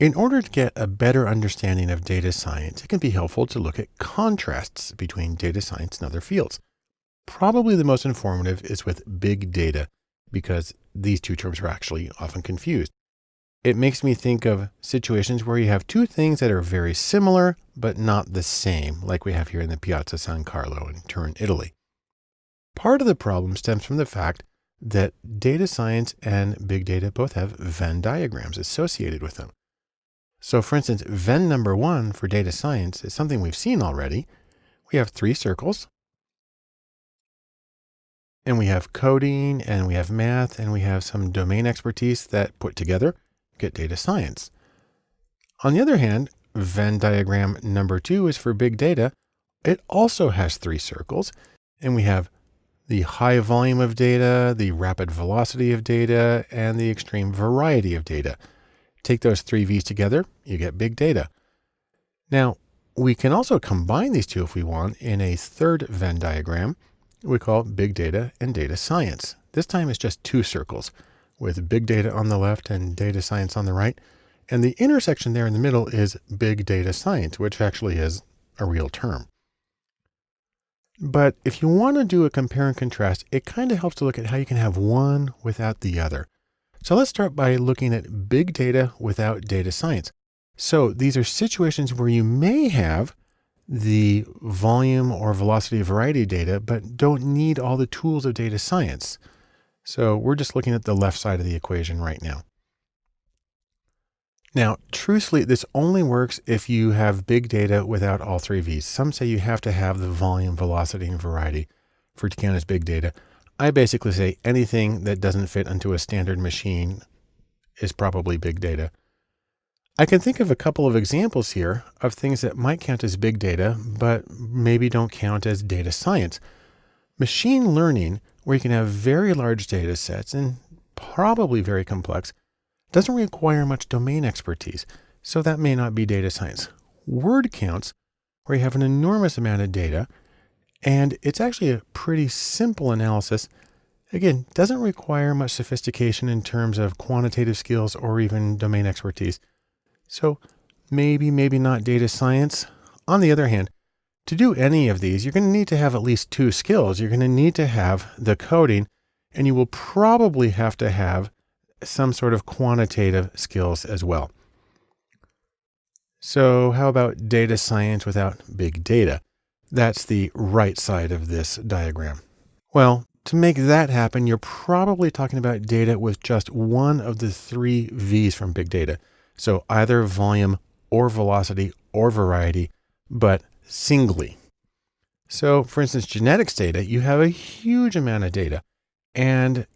In order to get a better understanding of data science, it can be helpful to look at contrasts between data science and other fields. Probably the most informative is with big data because these two terms are actually often confused. It makes me think of situations where you have two things that are very similar, but not the same, like we have here in the Piazza San Carlo in Turin, Italy. Part of the problem stems from the fact that data science and big data both have Venn diagrams associated with them. So for instance, Venn number one for data science is something we've seen already. We have three circles and we have coding and we have math and we have some domain expertise that put together get data science. On the other hand, Venn diagram number two is for big data. It also has three circles and we have the high volume of data, the rapid velocity of data, and the extreme variety of data. Take those three V's together, you get big data. Now, we can also combine these two if we want in a third Venn diagram we call big data and data science. This time it's just two circles with big data on the left and data science on the right. And the intersection there in the middle is big data science, which actually is a real term. But if you want to do a compare and contrast, it kind of helps to look at how you can have one without the other. So let's start by looking at big data without data science. So these are situations where you may have the volume or velocity variety data, but don't need all the tools of data science. So we're just looking at the left side of the equation right now. Now, truthfully, this only works if you have big data without all three V's. Some say you have to have the volume, velocity, and variety for it to count as big data. I basically say anything that doesn't fit into a standard machine is probably big data. I can think of a couple of examples here of things that might count as big data, but maybe don't count as data science. Machine learning, where you can have very large data sets and probably very complex, doesn't require much domain expertise, so that may not be data science. Word counts, where you have an enormous amount of data, and it's actually a pretty simple analysis. Again, doesn't require much sophistication in terms of quantitative skills or even domain expertise. So maybe, maybe not data science. On the other hand, to do any of these, you're going to need to have at least two skills. You're going to need to have the coding, and you will probably have to have some sort of quantitative skills as well. So how about data science without big data? That's the right side of this diagram. Well, to make that happen, you're probably talking about data with just one of the three V's from big data. So either volume or velocity or variety, but singly. So for instance, genetics data, you have a huge amount of data and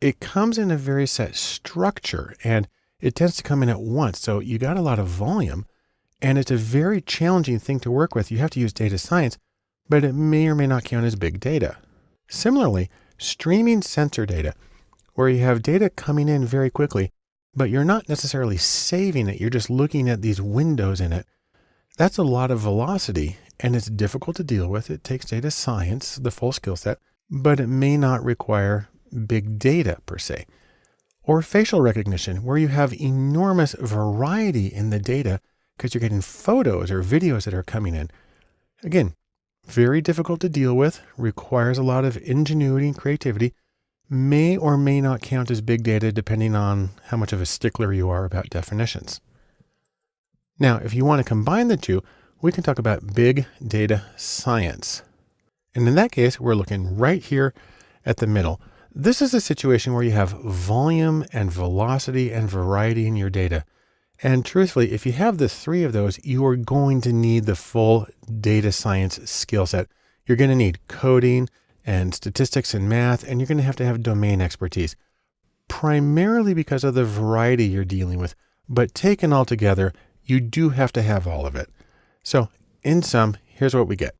it comes in a very set structure and it tends to come in at once. So you got a lot of volume and it's a very challenging thing to work with. You have to use data science, but it may or may not count as big data. Similarly, streaming sensor data, where you have data coming in very quickly, but you're not necessarily saving it. You're just looking at these windows in it. That's a lot of velocity and it's difficult to deal with. It takes data science, the full skill set, but it may not require big data per se. Or facial recognition, where you have enormous variety in the data because you're getting photos or videos that are coming in. Again, very difficult to deal with, requires a lot of ingenuity and creativity, may or may not count as big data depending on how much of a stickler you are about definitions. Now, if you want to combine the two, we can talk about big data science. And in that case, we're looking right here at the middle. This is a situation where you have volume and velocity and variety in your data. And truthfully, if you have the three of those, you are going to need the full data science skill set. You're going to need coding, and statistics and math, and you're going to have to have domain expertise, primarily because of the variety you're dealing with. But taken all together, you do have to have all of it. So in sum, here's what we get.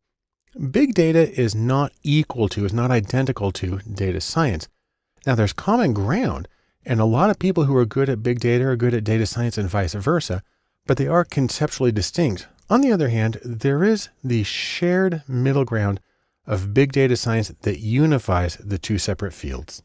Big data is not equal to, is not identical to data science. Now there's common ground and a lot of people who are good at big data are good at data science and vice versa, but they are conceptually distinct. On the other hand, there is the shared middle ground of big data science that unifies the two separate fields.